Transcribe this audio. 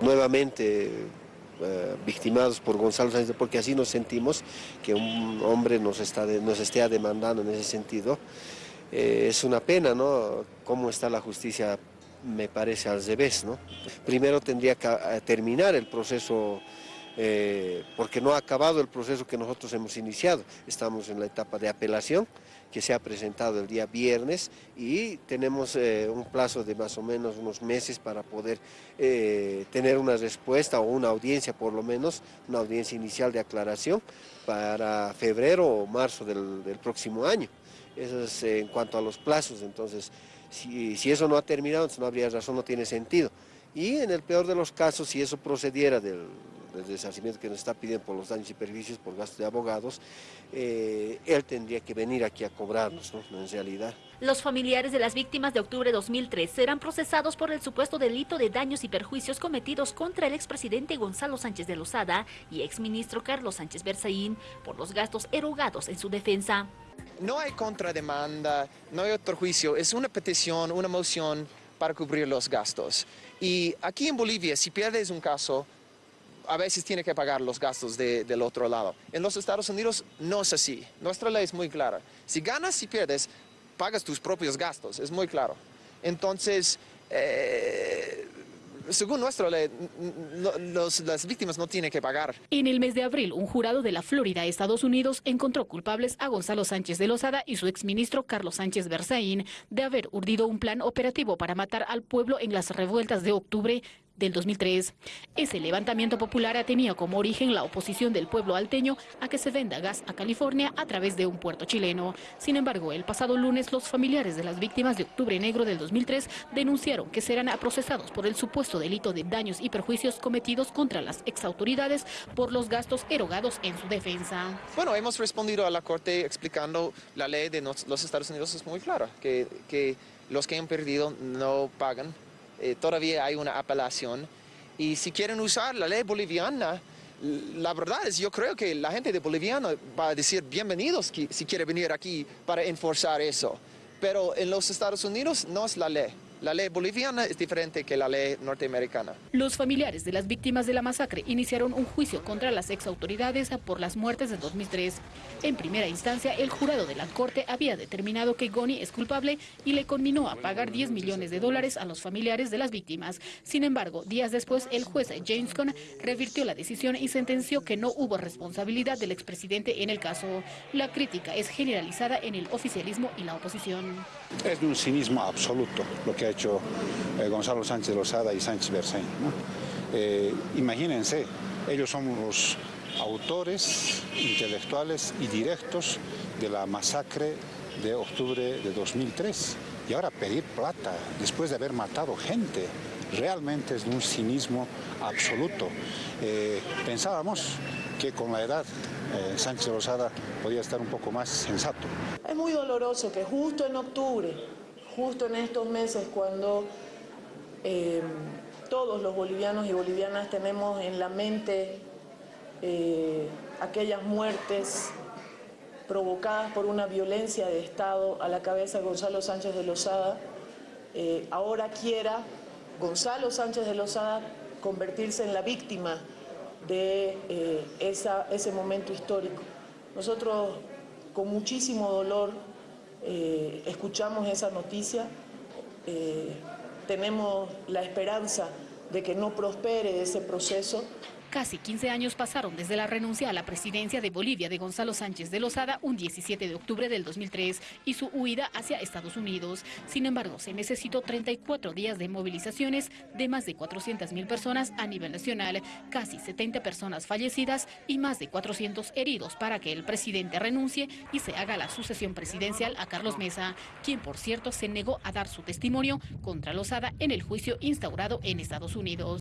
nuevamente eh, victimados por Gonzalo Sánchez, porque así nos sentimos que un hombre nos, está nos esté demandando en ese sentido. Eh, es una pena, ¿no? Cómo está la justicia, me parece al revés, ¿no? Primero tendría que eh, terminar el proceso porque no ha acabado el proceso que nosotros hemos iniciado. Estamos en la etapa de apelación, que se ha presentado el día viernes y tenemos eh, un plazo de más o menos unos meses para poder eh, tener una respuesta o una audiencia por lo menos, una audiencia inicial de aclaración para febrero o marzo del, próximo año. Eso es en cuanto a los plazos, entonces si, si eso no ha terminado, entonces no habría razón, no tiene sentido. Y en el peor de los casos, si eso procediera del, del desarcimiento que nos está pidiendo por los daños y perjuicios, por gastos de abogados, eh, él tendría que venir aquí a cobrarnos, ¿no? en realidad. Los familiares de las víctimas de octubre de 2003 serán procesados por el supuesto delito de daños y perjuicios cometidos contra el expresidente Gonzalo Sánchez de Lozada y exministro Carlos Sánchez Berzaín por los gastos erogados en su defensa. No hay contrademanda, no hay otro juicio, es una petición, una moción para cubrir los gastos. Y aquí en Bolivia, si pierdes un caso, a veces tiene que pagar los gastos del otro lado. En los Estados Unidos no es así. Nuestra ley es muy clara. Si ganas y pierdes, pagas tus propios gastos. Es muy claro. Entonces, eh, según nuestra ley, las víctimas no tienen que pagar. En el mes de abril, un jurado de la Florida, Estados Unidos, encontró culpables a Gonzalo Sánchez de Lozada y su exministro Carlos Sánchez Berzaín de haber urdido un plan operativo para matar al pueblo en las revueltas de octubre del 2003. Ese levantamiento popular tenía como origen la oposición del pueblo alteño a que se venda gas a California a través de un puerto chileno. Sin embargo, el pasado lunes los familiares de las víctimas de Octubre Negro del 2003 denunciaron que serán procesados por el supuesto delito de daños y perjuicios cometidos contra las exautoridades por los gastos erogados en su defensa. Bueno, hemos respondido a la Corte explicando la ley de los Estados Unidos es muy clara, que, que los que han perdido no pagan eh, todavía hay una apelación. Y si quieren usar la ley boliviana, la verdad es, yo creo que la gente de Boliviana va a decir bienvenidos si quiere venir aquí para enforzar eso. Pero en los Estados Unidos no es la ley. La ley boliviana es diferente que la ley norteamericana. Los familiares de las víctimas de la masacre iniciaron un juicio contra las exautoridades por las muertes de 2003. En primera instancia, el jurado de la Corte había determinado que Goni es culpable y le conminó a pagar 10 millones de dólares a los familiares de las víctimas. Sin embargo, días después, el juez James Conn revirtió la decisión y sentenció que no hubo responsabilidad del expresidente en el caso. La crítica es generalizada en el oficialismo y la oposición. Es un cinismo absoluto lo que hecho eh, Gonzalo Sánchez Lozada y Sánchez Berzain. Eh, imagínense, ellos son los autores intelectuales y directos de la masacre de octubre de 2003. Y ahora pedir plata después de haber matado gente, realmente es de un cinismo absoluto. Eh, pensábamos que con la edad Sánchez Lozada podía estar un poco más sensato. Es muy doloroso que justo en octubre justo en estos meses cuando eh, todos los bolivianos y bolivianas tenemos en la mente eh, aquellas muertes provocadas por una violencia de Estado a la cabeza de Gonzalo Sánchez de Lozada, eh, ahora quiera Gonzalo Sánchez de Lozada convertirse en la víctima de ese momento histórico. Nosotros con muchísimo dolor eh, escuchamos esa noticia, eh, tenemos la esperanza de que no prospere ese proceso, Casi 15 años pasaron desde la renuncia a la presidencia de Bolivia de Gonzalo Sánchez de Lozada un 17 de octubre del 2003 y su huida hacia Estados Unidos. Sin embargo, se necesitó 34 días de movilizaciones de más de 400 mil personas a nivel nacional, casi 70 personas fallecidas y más de 400 heridos para que el presidente renuncie y se haga la sucesión presidencial a Carlos Mesa, quien por cierto se negó a dar su testimonio contra Lozada en el juicio instaurado en Estados Unidos.